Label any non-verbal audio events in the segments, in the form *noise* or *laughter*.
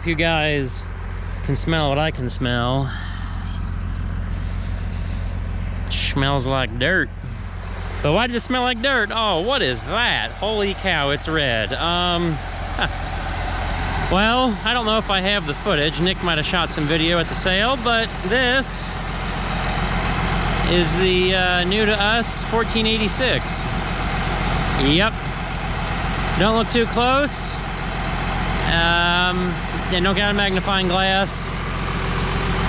if you guys can smell what I can smell. Smells like dirt. But why does it smell like dirt? Oh, what is that? Holy cow, it's red. Um, well, I don't know if I have the footage. Nick might have shot some video at the sale, but this is the uh, new to us 1486. Yep. Don't look too close. Um, and don't get a magnifying glass.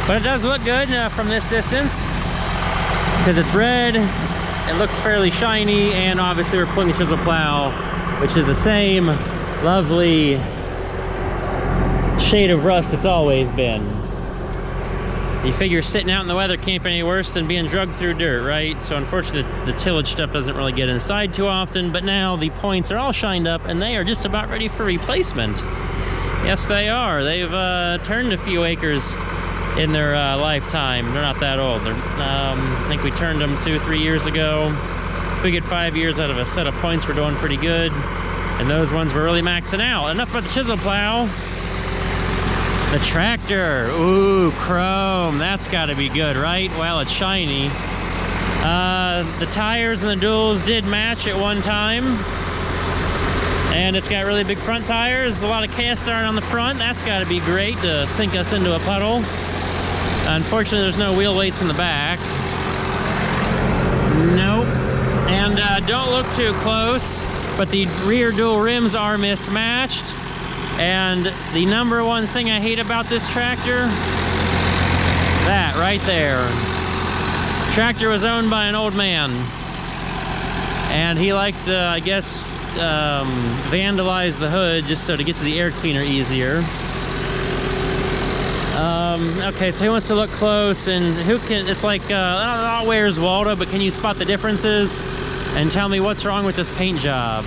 But it does look good uh, from this distance. Because it's red. It looks fairly shiny and obviously we're pulling the chisel plow which is the same lovely shade of rust it's always been you figure sitting out in the weather can't be any worse than being drugged through dirt right so unfortunately the, the tillage stuff doesn't really get inside too often but now the points are all shined up and they are just about ready for replacement yes they are they've uh, turned a few acres in their uh, lifetime. They're not that old. Um, I think we turned them two, three years ago. If we get five years out of a set of points, we're doing pretty good. And those ones were really maxing out. Enough about the chisel plow. The tractor. Ooh, chrome. That's got to be good, right? Well, it's shiny. Uh, the tires and the duals did match at one time. And it's got really big front tires, a lot of cast iron on the front. That's got to be great to sink us into a puddle. Unfortunately, there's no wheel weights in the back. Nope. And uh, don't look too close, but the rear dual rims are mismatched. And the number one thing I hate about this tractor, that right there. Tractor was owned by an old man. And he liked, uh, I guess, um, vandalize the hood just so to get to the air cleaner easier. Um, okay, so he wants to look close and who can, it's like, uh, know where's Waldo, but can you spot the differences and tell me what's wrong with this paint job?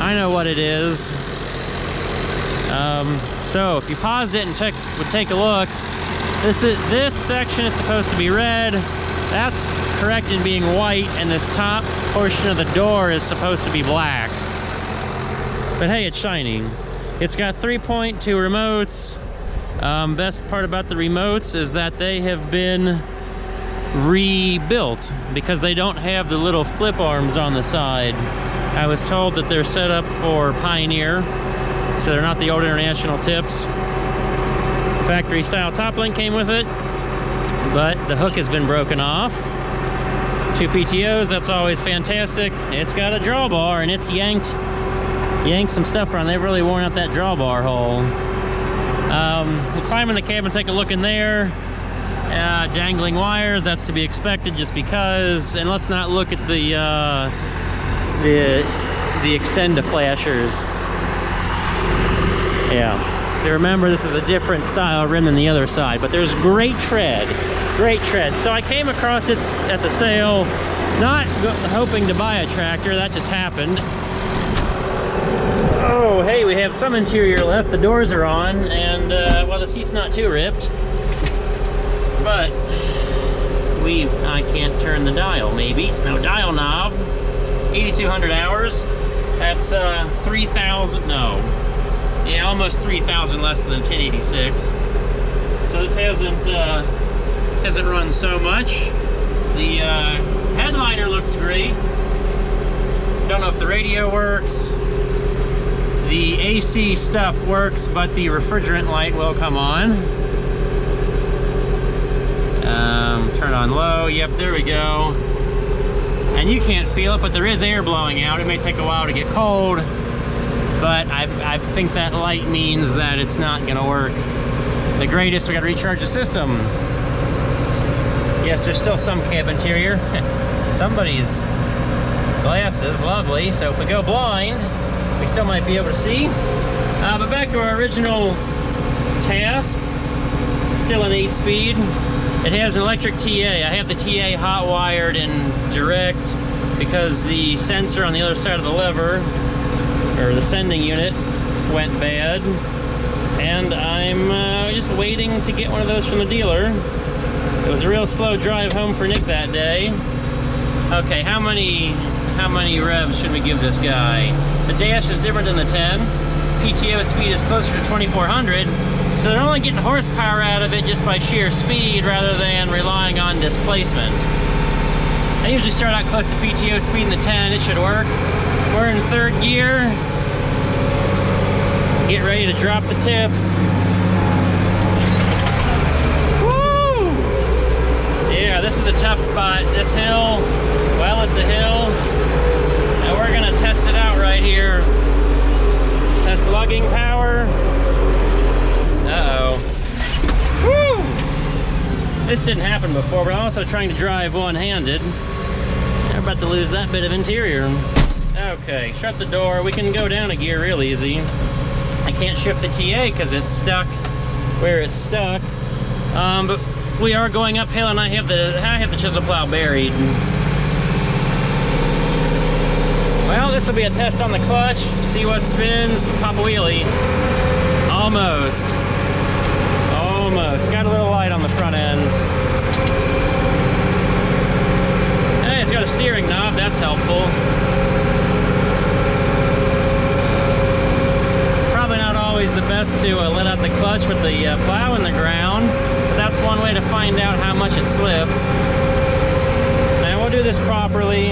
I know what it is. Um, so if you paused it and took, would take a look, this is, this section is supposed to be red. That's correct in being white, and this top portion of the door is supposed to be black. But hey, it's shining. It's got 3.2 remotes, um, best part about the remotes is that they have been rebuilt because they don't have the little flip arms on the side. I was told that they're set up for Pioneer, so they're not the old International tips. Factory style top link came with it, but the hook has been broken off. Two PTOs, that's always fantastic. It's got a drawbar and it's yanked, yanked some stuff around. They've really worn out that drawbar hole. Um, we'll climb in the cab and take a look in there. Uh, dangling wires, that's to be expected just because. And let's not look at the uh, the the extenda flashers. Yeah. So remember, this is a different style rim than the other side, but there's great tread, great tread. So I came across it at the sale, not hoping to buy a tractor, that just happened. Oh, hey, we have some interior left. The doors are on, and, uh, well, the seat's not too ripped. But, we've, I can't turn the dial, maybe. No dial knob. 8,200 hours. That's, uh, 3,000, no. Yeah, almost 3,000 less than the 1086. So this hasn't, uh, hasn't run so much. The, uh, headliner looks great. Don't know if the radio works. The AC stuff works, but the refrigerant light will come on. Um, turn on low. Yep, there we go. And you can't feel it, but there is air blowing out. It may take a while to get cold, but I, I think that light means that it's not gonna work. The greatest, we gotta recharge the system. Yes, there's still some cab interior. *laughs* Somebody's glasses, lovely. So if we go blind, we still might be able to see. Uh, but back to our original task, still an 8-speed. It has an electric TA. I have the TA hot wired in direct because the sensor on the other side of the lever, or the sending unit, went bad. And I'm uh, just waiting to get one of those from the dealer. It was a real slow drive home for Nick that day. Okay, how many how many revs should we give this guy? The dash is different than the 10. PTO speed is closer to 2400, so they're only getting horsepower out of it just by sheer speed rather than relying on displacement. I usually start out close to PTO speed in the 10, it should work. We're in third gear. Get ready to drop the tips. Woo! Yeah, this is a tough spot. This hill, well, it's a hill. And we're gonna test it out right here. Test lugging power. Uh-oh. This didn't happen before, but I'm also trying to drive one-handed. I'm about to lose that bit of interior. Okay, shut the door. We can go down a gear real easy. I can't shift the TA because it's stuck where it's stuck. Um, but we are going uphill and I have the I have the chisel plow buried. Well, this will be a test on the clutch, see what spins, pop a wheelie. Almost. Almost. Got a little light on the front end. Hey, it's got a steering knob, that's helpful. Probably not always the best to uh, let out the clutch with the uh, plow in the ground, but that's one way to find out how much it slips. And we'll do this properly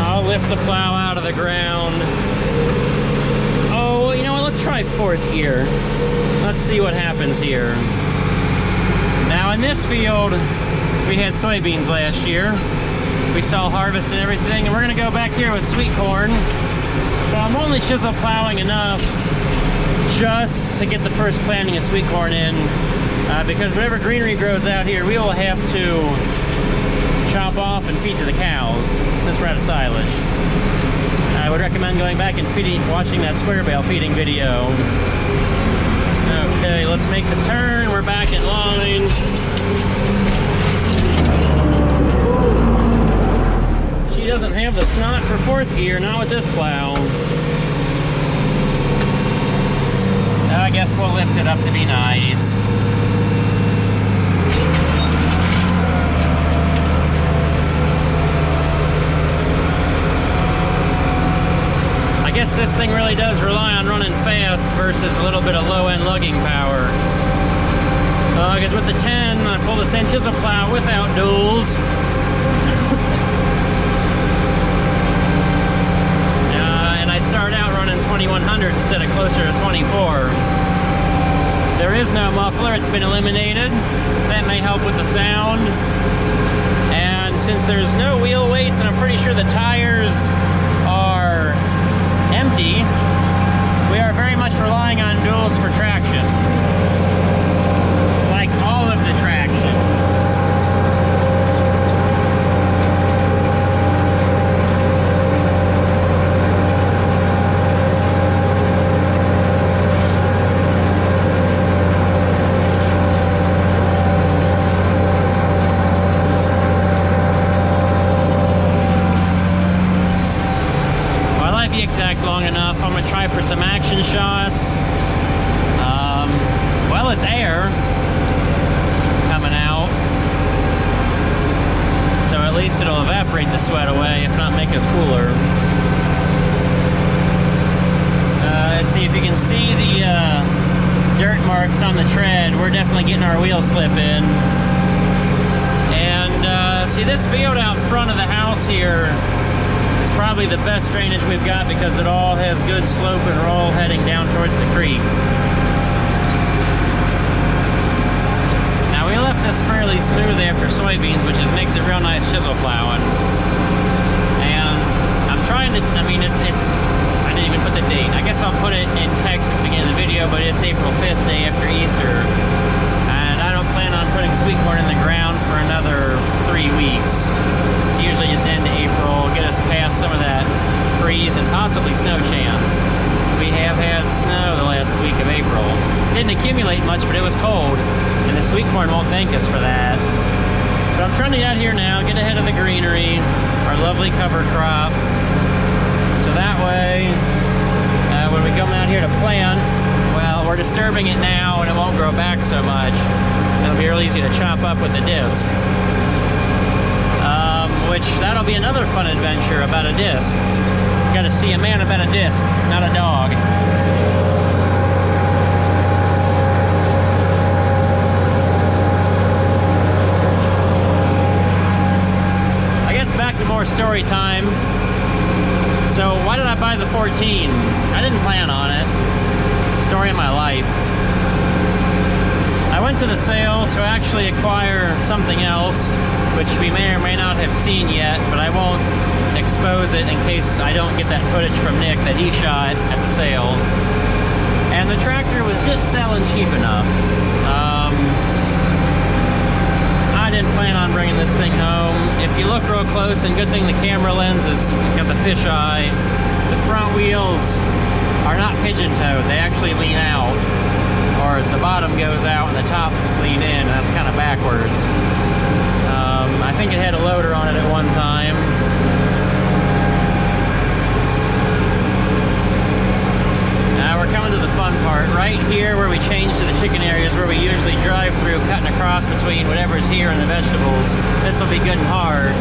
I'll lift the plow out of the ground. Oh, you know what? Let's try fourth gear. Let's see what happens here. Now in this field, we had soybeans last year. We saw harvest and everything, and we're gonna go back here with sweet corn. So I'm only chisel plowing enough just to get the first planting of sweet corn in, uh, because whatever greenery grows out here, we will have to chop off and feed to the cows since we're out of silage. I would recommend going back and feeding, watching that square bale feeding video. Okay, let's make the turn. We're back in line. She doesn't have the snot for fourth gear, not with this plow. I guess we'll lift it up to be nice. I guess this thing really does rely on running fast versus a little bit of low-end lugging power. Because uh, with the 10, I pull the same plow without duals. uh, and I start out running 2100 instead of closer to 24. There is no muffler, it's been eliminated. That may help with the sound. And since there's no wheel weights, and I'm pretty sure the tires are empty, we are very much relying on duals for traction. Like all of the traction. long enough. I'm gonna try for some action shots. Um, well, it's air coming out. So at least it'll evaporate the sweat away, if not make us cooler. Uh, let's see if you can see the uh, dirt marks on the tread. We're definitely getting our wheel slip in. And uh, see this field out front of the house here probably the best drainage we've got because it all has good slope and all heading down towards the creek. Now we left this fairly smooth after soybeans, which is makes it real nice chisel plowing. And I'm trying to, I mean, it's, it's, I didn't even put the date. I guess I'll put it in text at the beginning of the video, but it's April 5th, day after Easter. Corn in the ground for another three weeks. It's usually just end of April, get us past some of that freeze and possibly snow chance. We have had snow the last week of April. Didn't accumulate much, but it was cold, and the sweet corn won't thank us for that. But I'm trying to get out here now, get ahead of the greenery, our lovely cover crop. So that way, uh, when we come out here to plant, well, we're disturbing it now and it won't grow back so much. It'll be real easy to chop up with a disc. Um, which, that'll be another fun adventure about a disc. You gotta see a man about a disc, not a dog. back to more story time. So why did I buy the 14? I didn't plan on it. Story of my life. I went to the sale to actually acquire something else, which we may or may not have seen yet, but I won't expose it in case I don't get that footage from Nick that he shot at the sale. And the tractor was just selling cheap enough. Um, I didn't plan on bringing this thing home. If you look real close, and good thing the camera lens has got the fisheye, the front wheels are not pigeon-toed. They actually lean out or the bottom goes out and the tops lean in, and that's kind of backwards. Um, I think it had a loader on it at one time. Now we're coming to the fun part. Right here where we change to the chicken areas where we usually drive through, cutting across between whatever's here and the vegetables. This will be good and hard.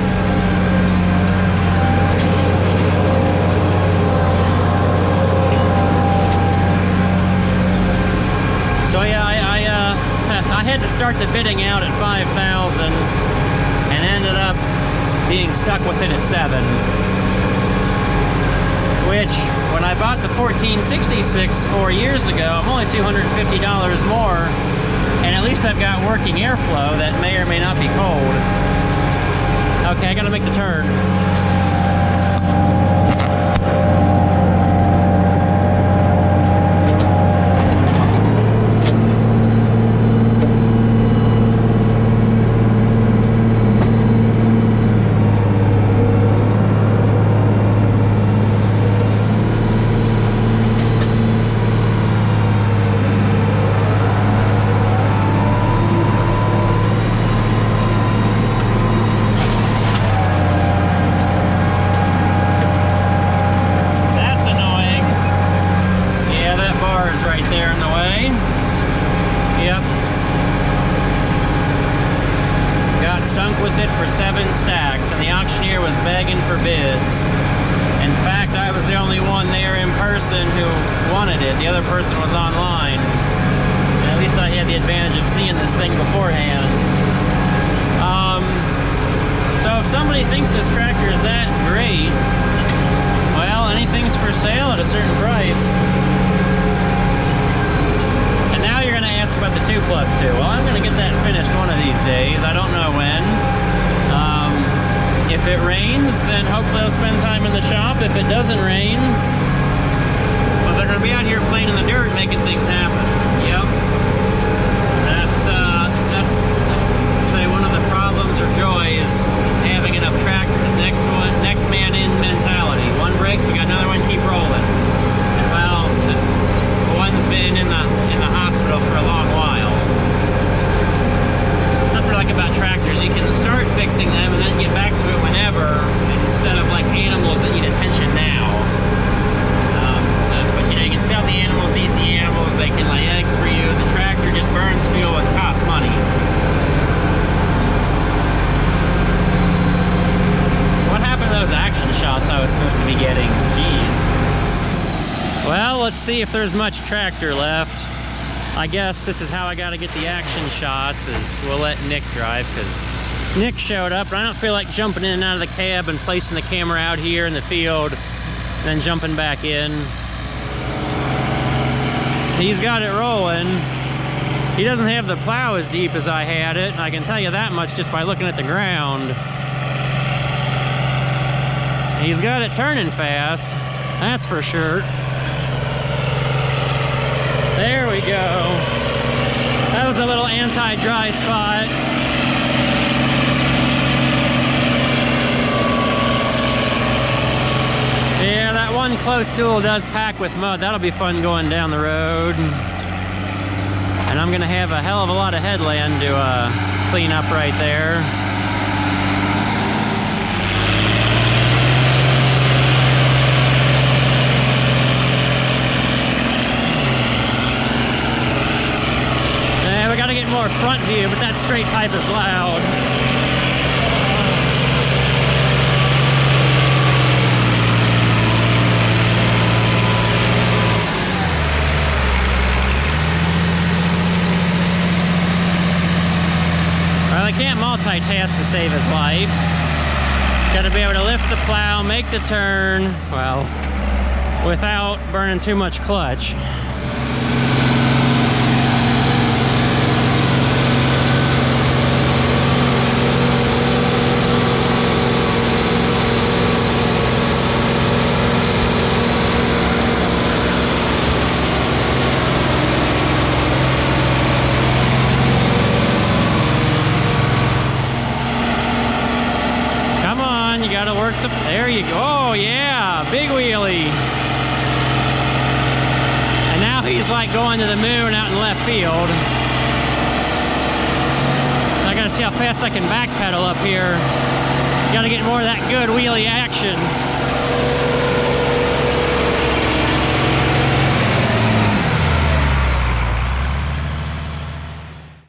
So yeah, I I, uh, I had to start the bidding out at 5,000 and ended up being stuck with it at 7. Which, when I bought the 1466 four years ago, I'm only $250 more, and at least I've got working airflow that may or may not be cold. Okay, I gotta make the turn. That's annoying. Yeah, that bar is right there in the way. Yep. Got sunk with it for seven stacks, and the auctioneer was begging for bids. In fact, I was the only one there in person who wanted it. The other person was online. And at least I had the advantage of seeing this thing beforehand. Um, so if somebody thinks this tractor is that great, well, anything's for sale at a certain price. And now you're going to ask about the 2 plus 2. Well, I'm going to get that finished one of these days. I don't know when. Um, if it rains, then hopefully I'll spend time in the shop. If it doesn't rain, well, they're going to be out here playing in the dirt making things happen. Yep. That's, uh, that's, say, one of the problems or joy is having enough tractors. Next one, next man in mentality. One breaks, we got another one, keep rolling. And well, the one's been in the in the hospital for a long while. That's what I like about tractors. You can start fixing them and then get back to it whenever, instead of like animals that need attention now. Um, uh, but you know, you can see how the animals eat the animals. They can lay eggs for you. The tractor just burns fuel and costs money. What happened to those action shots I was supposed to be getting? Jeez. Well, let's see if there's much tractor left. I guess this is how I gotta get the action shots is we'll let Nick drive because Nick showed up I don't feel like jumping in and out of the cab and placing the camera out here in the field and then jumping back in. He's got it rolling. He doesn't have the plow as deep as I had it. I can tell you that much just by looking at the ground. He's got it turning fast, that's for sure. There go. That was a little anti-dry spot. Yeah, that one close dual does pack with mud. That'll be fun going down the road. And I'm gonna have a hell of a lot of headland to uh, clean up right there. Yeah, we gotta get more front view, but that straight pipe is loud. Well, I can't multitask to save his life. Got to be able to lift the plow, make the turn, well, without burning too much clutch. Come on, you gotta work the, there you go. Oh yeah, big wheelie. And now he's like going to the moon out in left field. I gotta see how fast I can backpedal up here. Gotta get more of that good wheelie action.